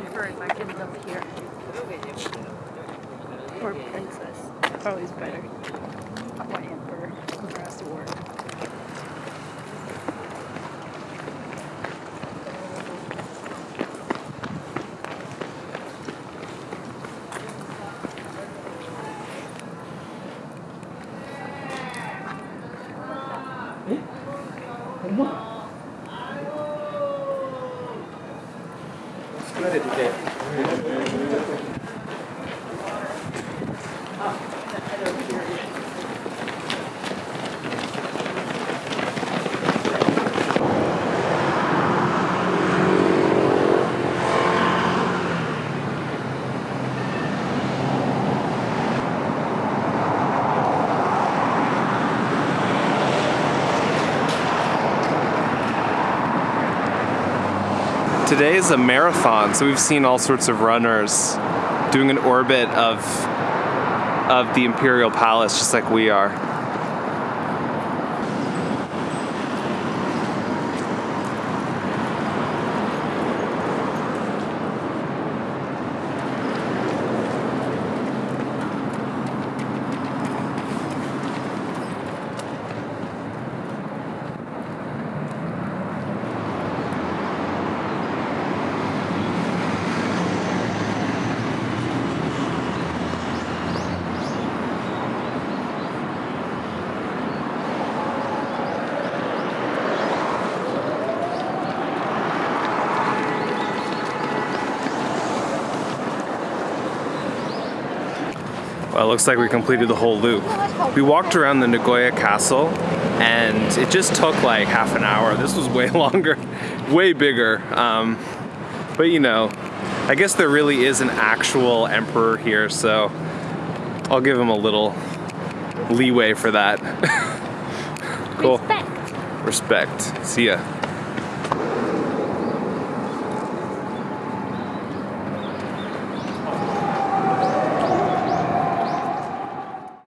prefer my can live here. Or princess. Probably is better. Eh? Or emperor. が出てて。Today is a marathon, so we've seen all sorts of runners doing an orbit of of the Imperial Palace just like we are. Well, it looks like we completed the whole loop. We walked around the Nagoya Castle and it just took like half an hour. This was way longer, way bigger. Um, but you know, I guess there really is an actual emperor here, so I'll give him a little leeway for that. cool. Respect. Respect. See ya.